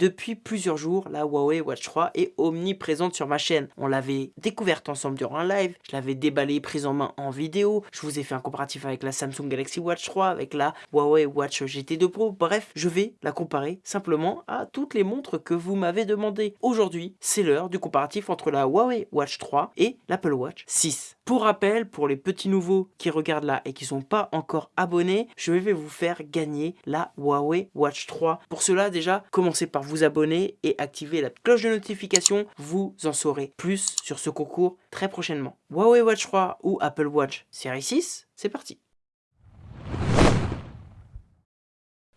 depuis plusieurs jours, la Huawei Watch 3 est omniprésente sur ma chaîne. On l'avait découverte ensemble durant un live, je l'avais déballée prise en main en vidéo, je vous ai fait un comparatif avec la Samsung Galaxy Watch 3, avec la Huawei Watch GT2 Pro, bref, je vais la comparer simplement à toutes les montres que vous m'avez demandé. Aujourd'hui, c'est l'heure du comparatif entre la Huawei Watch 3 et l'Apple Watch 6. Pour rappel, pour les petits nouveaux qui regardent là et qui sont pas encore abonnés, je vais vous faire gagner la Huawei Watch 3. Pour cela, déjà, commencez par vous abonner et activer la cloche de notification. Vous en saurez plus sur ce concours très prochainement. Huawei Watch 3 ou Apple Watch série 6, c'est parti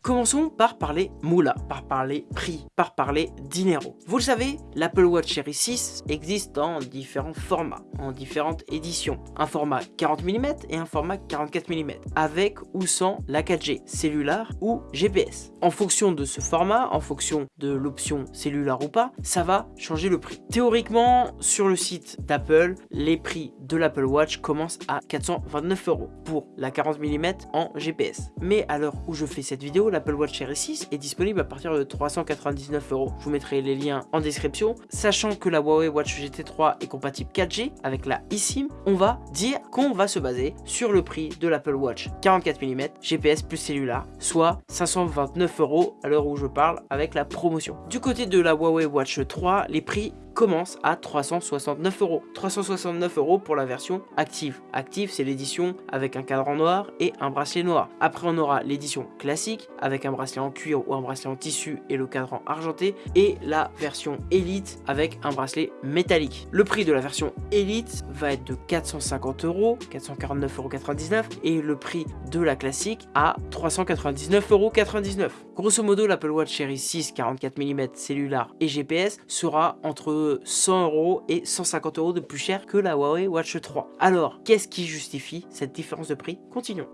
Commençons par parler moula, par parler prix, par parler dinero. Vous le savez, l'Apple Watch Series 6 existe en différents formats, en différentes éditions. Un format 40 mm et un format 44 mm, avec ou sans la 4G, cellulaire ou GPS. En fonction de ce format, en fonction de l'option cellulaire ou pas, ça va changer le prix. Théoriquement, sur le site d'Apple, les prix de l'Apple Watch commencent à 429 euros pour la 40 mm en GPS. Mais à l'heure où je fais cette vidéo, l'Apple Watch Series 6 est disponible à partir de 399 euros. Je vous mettrai les liens en description. Sachant que la Huawei Watch GT3 est compatible 4G avec la eSIM, on va dire qu'on va se baser sur le prix de l'Apple Watch 44 mm GPS plus cellulaire, soit 529 euros à l'heure où je parle avec la promotion. Du côté de la Huawei Watch 3, les prix commence à 369 euros. 369 euros pour la version active. Active, c'est l'édition avec un cadran noir et un bracelet noir. Après, on aura l'édition classique avec un bracelet en cuir ou un bracelet en tissu et le cadran argenté. Et la version Elite avec un bracelet métallique. Le prix de la version Elite va être de 450 euros, 449,99 euros et le prix de la classique à 399,99 euros. Grosso modo, l'Apple Watch Series 6 44 mm cellulaire et GPS sera entre 100 euros et 150 euros de plus cher que la Huawei Watch 3. Alors, qu'est-ce qui justifie cette différence de prix? Continuons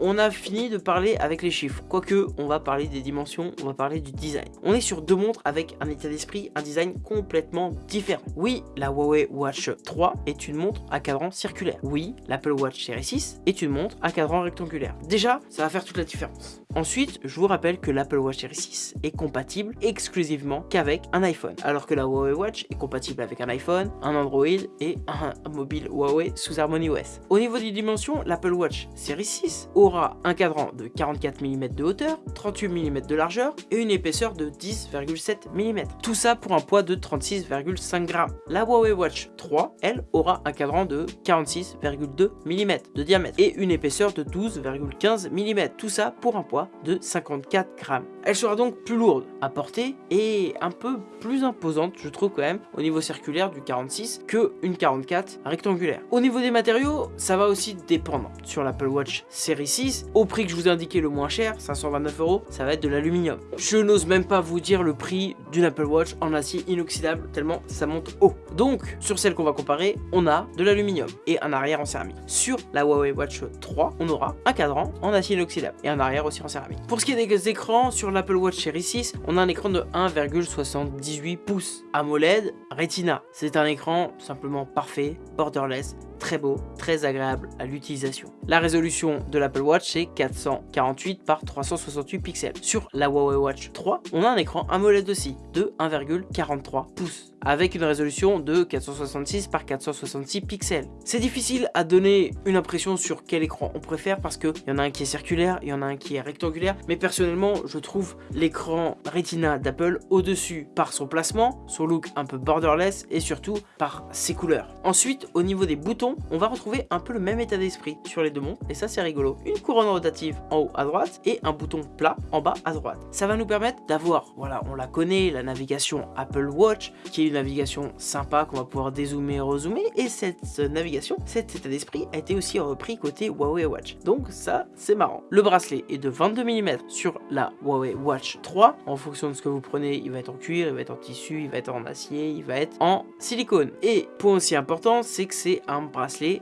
on a fini de parler avec les chiffres. Quoique, on va parler des dimensions, on va parler du design. On est sur deux montres avec un état d'esprit, un design complètement différent. Oui, la Huawei Watch 3 est une montre à cadran circulaire. Oui, l'Apple Watch Series 6 est une montre à cadran rectangulaire. Déjà, ça va faire toute la différence. Ensuite, je vous rappelle que l'Apple Watch Series 6 est compatible exclusivement qu'avec un iPhone, alors que la Huawei Watch est compatible avec un iPhone, un Android et un mobile Huawei sous Harmony OS. Au niveau des dimensions, l'Apple Watch Series 6 aura un cadran de 44 mm de hauteur, 38 mm de largeur et une épaisseur de 10,7 mm. Tout ça pour un poids de 36,5 g. La Huawei Watch 3, elle, aura un cadran de 46,2 mm de diamètre et une épaisseur de 12,15 mm. Tout ça pour un poids de 54 g. Elle sera donc plus lourde à porter et un peu plus imposante, je trouve quand même, au niveau circulaire du 46 que une 44 rectangulaire. Au niveau des matériaux, ça va aussi dépendre. Sur l'Apple Watch série 6, au prix que je vous ai indiqué le moins cher, 529 euros, ça va être de l'aluminium. Je n'ose même pas vous dire le prix d'une Apple Watch en acier inoxydable, tellement ça monte haut. Donc, sur celle qu'on va comparer, on a de l'aluminium et un arrière en céramique. Sur la Huawei Watch 3, on aura un cadran en acier inoxydable et un arrière aussi en Pour ce qui est des écrans, sur l'Apple Watch Series 6, on a un écran de 1,78 pouces AMOLED Retina. C'est un écran simplement parfait, borderless, très beau, très agréable à l'utilisation. La résolution de l'Apple Watch c'est 448 par 368 pixels. Sur la Huawei Watch 3, on a un écran AMOLED aussi de 1,43 pouces avec une résolution de 466 par 466 pixels. C'est difficile à donner une impression sur quel écran on préfère parce qu'il y en a un qui est circulaire, il y en a un qui est rectangulaire, mais personnellement je trouve l'écran Retina d'Apple au-dessus par son placement, son look un peu borderless et surtout par ses couleurs. Ensuite, au niveau des boutons, on va retrouver un peu le même état d'esprit sur les deux montres et ça c'est rigolo. Une couronne rotative en haut à droite et un bouton plat en bas à droite. Ça va nous permettre d'avoir, voilà, on la connaît, la navigation Apple Watch qui est navigation sympa qu'on va pouvoir dézoomer rezoomer. Et cette navigation, cet état d'esprit a été aussi repris côté Huawei Watch. Donc ça, c'est marrant. Le bracelet est de 22 mm sur la Huawei Watch 3. En fonction de ce que vous prenez, il va être en cuir, il va être en tissu, il va être en acier, il va être en silicone. Et point aussi important, c'est que c'est un bracelet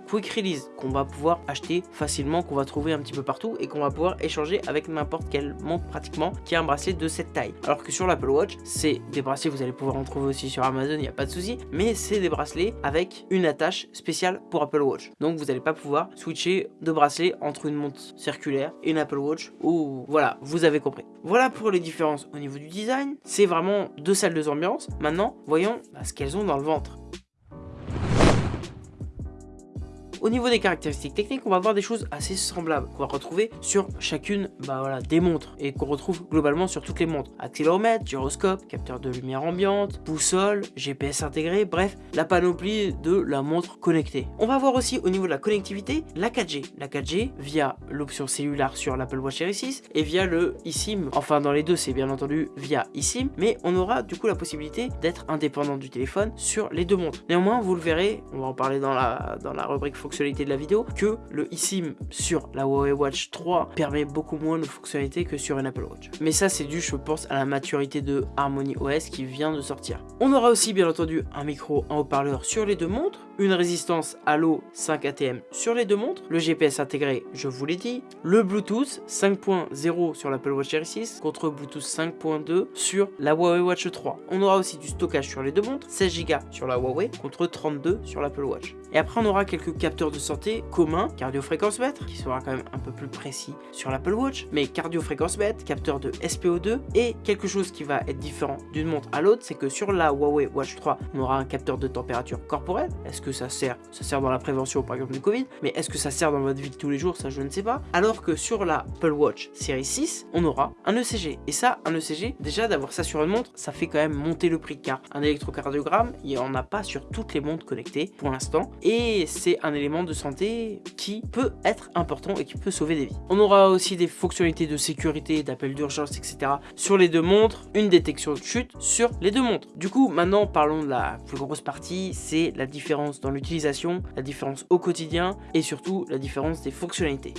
quick release qu'on va pouvoir acheter facilement, qu'on va trouver un petit peu partout et qu'on va pouvoir échanger avec n'importe quelle montre pratiquement qui a un bracelet de cette taille. Alors que sur l'Apple Watch, c'est des bracelets, vous allez pouvoir en trouver aussi sur Amazon il n'y a pas de souci, mais c'est des bracelets avec une attache spéciale pour Apple Watch. Donc vous n'allez pas pouvoir switcher de bracelet entre une montre circulaire et une Apple Watch, ou voilà, vous avez compris. Voilà pour les différences au niveau du design, c'est vraiment deux salles de ambiance. Maintenant, voyons ce qu'elles ont dans le ventre. Au niveau des caractéristiques techniques, on va voir des choses assez semblables qu'on va retrouver sur chacune bah des montres et qu'on retrouve globalement sur toutes les montres. Accéléromètre, gyroscope, capteur de lumière ambiante, boussole, GPS intégré, bref, la panoplie de la montre connectée. On va voir aussi au niveau de la connectivité la 4G. La 4G via l'option cellulaire sur l'Apple Watch Series 6 et via le eSIM. Enfin, dans les deux, c'est bien entendu via eSIM, mais on aura du coup la possibilité d'être indépendant du téléphone sur les deux montres. Néanmoins, vous le verrez, on va en parler dans la, dans la rubrique de la vidéo que le eSIM sur la Huawei Watch 3 permet beaucoup moins de fonctionnalités que sur une Apple Watch. Mais ça c'est dû je pense à la maturité de Harmony OS qui vient de sortir. On aura aussi bien entendu un micro en haut-parleur sur les deux montres, une résistance à l'eau 5 ATM sur les deux montres, le GPS intégré je vous l'ai dit, le Bluetooth 5.0 sur l'Apple Watch Series 6 contre Bluetooth 5.2 sur la Huawei Watch 3. On aura aussi du stockage sur les deux montres, 16 Go sur la Huawei contre 32 sur l'Apple Watch. Et après on aura quelques capteurs de santé communs, cardio-fréquence-mètre, qui sera quand même un peu plus précis sur l'Apple Watch, mais cardio-fréquence-mètre, capteur de SPO2, et quelque chose qui va être différent d'une montre à l'autre, c'est que sur la Huawei Watch 3, on aura un capteur de température corporelle. Est-ce que ça sert Ça sert dans la prévention par exemple du Covid, mais est-ce que ça sert dans votre vie de tous les jours? Ça je ne sais pas. Alors que sur la Apple Watch série 6, on aura un ECG. Et ça, un ECG, déjà d'avoir ça sur une montre, ça fait quand même monter le prix, car un électrocardiogramme, il n'y en a pas sur toutes les montres connectées pour l'instant et c'est un élément de santé qui peut être important et qui peut sauver des vies. On aura aussi des fonctionnalités de sécurité, d'appel d'urgence, etc. sur les deux montres, une détection de chute sur les deux montres. Du coup, maintenant parlons de la plus grosse partie, c'est la différence dans l'utilisation, la différence au quotidien et surtout la différence des fonctionnalités.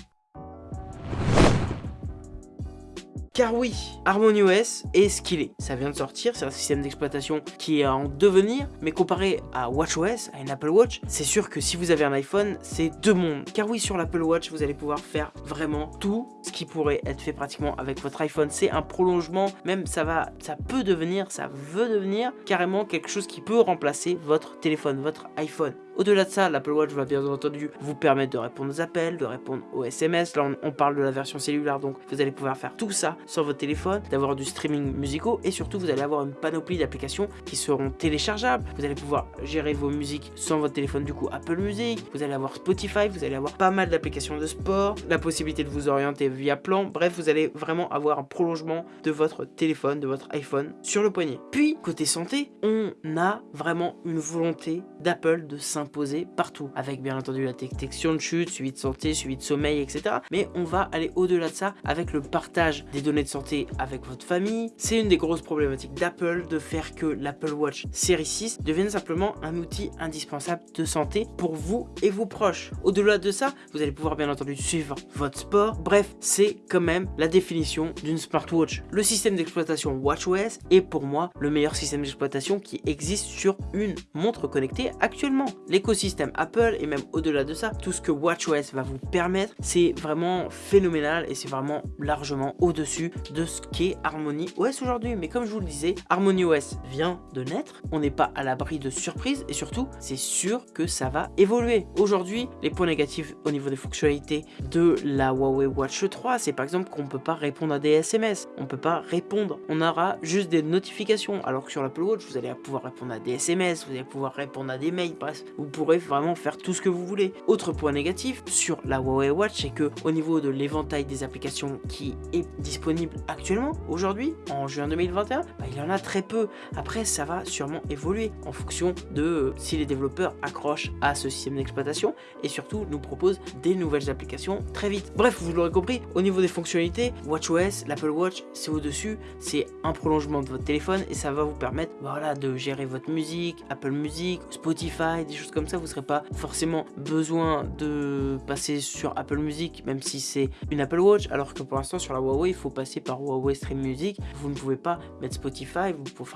Car oui, HarmonyOS est ce qu'il est. Ça vient de sortir, c'est un système d'exploitation qui est en devenir, mais comparé à WatchOS, à une Apple Watch, c'est sûr que si vous avez un iPhone, c'est deux mondes. Car oui, sur l'Apple Watch, vous allez pouvoir faire vraiment tout ce qui pourrait être fait pratiquement avec votre iPhone. C'est un prolongement, même ça va, ça peut devenir, ça veut devenir carrément quelque chose qui peut remplacer votre téléphone, votre iPhone. Au-delà de ça, l'Apple Watch va bien entendu vous permettre de répondre aux appels, de répondre aux SMS. Là, on, parle de la version cellulaire, donc vous allez pouvoir faire tout ça sur votre téléphone, d'avoir du streaming musicaux et surtout, vous allez avoir une panoplie d'applications qui seront téléchargeables. Vous allez pouvoir gérer vos musiques sans votre téléphone, du coup, Apple Music. Vous allez avoir Spotify, vous allez avoir pas mal d'applications de sport, la possibilité de vous orienter via plan. Bref, vous allez vraiment avoir un prolongement de votre téléphone, de votre iPhone sur le poignet. Puis, côté santé, on a vraiment une volonté d'Apple de s'imposer poser partout, avec bien entendu la détection de chute, suivi de santé, suivi de sommeil, etc. Mais on va aller au-delà de ça avec le partage des données de santé avec votre famille. C'est une des grosses problématiques d'Apple de faire que l'Apple Watch série 6 devienne simplement un outil indispensable de santé pour vous et vos proches. Au-delà de ça, vous allez pouvoir bien entendu suivre votre sport. Bref, c'est quand même la définition d'une smartwatch. Le système d'exploitation WatchOS est pour moi le meilleur système d'exploitation qui existe sur une montre connectée actuellement. L'écosystème Apple et même au-delà de ça, tout ce que WatchOS va vous permettre, c'est vraiment phénoménal et c'est vraiment largement au-dessus de ce qu'est Harmony OS aujourd'hui. Mais comme je vous le disais, Harmony OS vient de naître, on n'est pas à l'abri de surprises et surtout, c'est sûr que ça va évoluer. Aujourd'hui, les points négatifs au niveau des fonctionnalités de la Huawei Watch 3, c'est par exemple qu'on ne peut pas répondre à des SMS, on ne peut pas répondre, on aura juste des notifications, alors que sur l'Apple Watch, vous allez pouvoir répondre à des SMS, vous allez pouvoir répondre à des mails, bref, vous pourrez vraiment faire tout ce que vous voulez. Autre point négatif sur la Huawei Watch, c'est que au niveau de l'éventail des applications qui est disponible actuellement, aujourd'hui, en juin 2021, bah, il y en a très peu. Après, ça va sûrement évoluer en fonction de euh, si les développeurs accrochent à ce système d'exploitation et surtout nous proposent des nouvelles applications très vite. Bref, vous l'aurez compris, au niveau des fonctionnalités, WatchOS, l'Apple Watch, c'est au-dessus, c'est un prolongement de votre téléphone et ça va vous permettre voilà, de gérer votre musique, Apple Music, Spotify, des choses comme ça, vous n'aurez pas forcément besoin de passer sur Apple Music, même si c'est une Apple Watch, alors que pour l'instant sur la Huawei, il faut passer par Huawei Stream Music. Vous ne pouvez pas mettre Spotify, vous pouvez,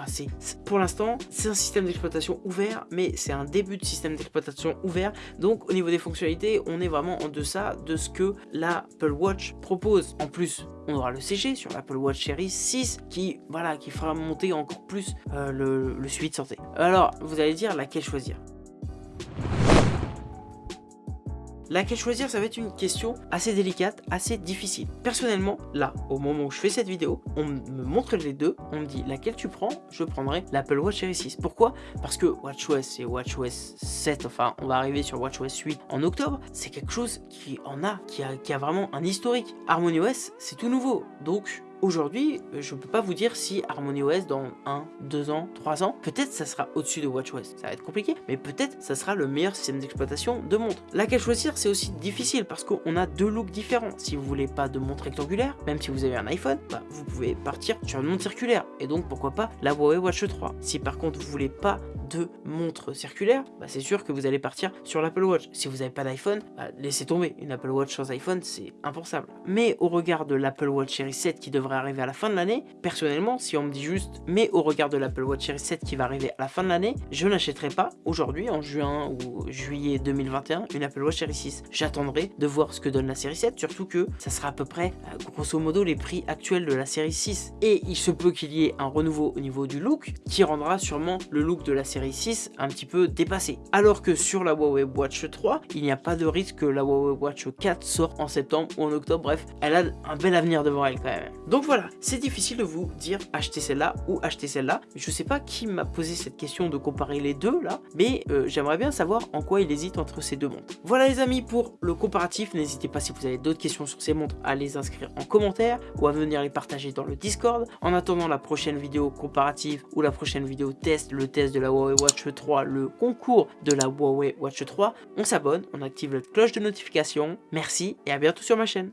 pour l'instant, c'est un système d'exploitation ouvert, mais c'est un début de système d'exploitation ouvert. Donc au niveau des fonctionnalités, on est vraiment en deçà de ce que l'Apple Watch propose. En plus, on aura le CG sur l'Apple Watch Series 6 qui, voilà, qui fera monter encore plus euh, le suivi de santé. Alors, vous allez dire laquelle choisir? Laquelle choisir, ça va être une question assez délicate, assez difficile. Personnellement, là, au moment où je fais cette vidéo, on me montre les deux, on me dit laquelle tu prends, je prendrai l'Apple Watch Series 6. Pourquoi? Parce que WatchOS et WatchOS 7, enfin, on va arriver sur WatchOS 8 en octobre, c'est quelque chose qui en a, qui a, vraiment un historique. HarmonyOS, c'est tout nouveau, donc Aujourd'hui, euh, je ne peux pas vous dire si HarmonyOS dans 1, 2 ans, 3 ans, peut-être ça sera au-dessus de WatchOS. Ça va être compliqué, mais peut-être ça sera le meilleur système d'exploitation de montre. Laquelle choisir, c'est aussi difficile parce qu'on a deux looks différents. Si vous voulez pas de montre rectangulaire, même si vous avez un iPhone, bah, vous pouvez partir sur une montre circulaire. Et donc pourquoi pas la Huawei Watch 3. Si par contre vous voulez pas de montre circulaire, bah, c'est sûr que vous allez partir sur l'Apple Watch. Si vous n'avez pas d'iPhone, bah, laissez tomber. Une Apple Watch sans iPhone, c'est impensable. Mais au regard de l'Apple Watch Series 7 qui devrait arriver à la fin de l'année, personnellement, si on me dit juste, mais au regard de l'Apple Watch Series 7 qui va arriver à la fin de l'année, je n'achèterai pas aujourd'hui, en juin ou juillet 2021, une Apple Watch Series 6. J'attendrai de voir ce que donne la série 7, surtout que ça sera à peu près, euh, grosso modo, les prix actuels de la série 6. Et il se peut qu'il y ait un renouveau au niveau du look, qui rendra sûrement le look de la série 6 un petit peu dépassé. Alors que sur la Huawei Watch 3, il n'y a pas de risque que la Huawei Watch 4 sorte en septembre ou en octobre, bref, elle a un bel avenir devant elle quand même. Donc voilà, c'est difficile de vous dire acheter celle-là ou acheter celle-là. Je sais pas qui m'a posé cette question de comparer les deux là, mais euh, j'aimerais bien savoir en quoi il hésite entre ces deux montres. Voilà les amis pour le comparatif. N'hésitez pas si vous avez d'autres questions sur ces montres à les inscrire en commentaire ou à venir les partager dans le Discord. En attendant la prochaine vidéo comparative ou la prochaine vidéo test, le test de la Huawei Watch 3, le concours de la Huawei Watch 3, on s'abonne, on active la cloche de notification. Merci et à bientôt sur ma chaîne.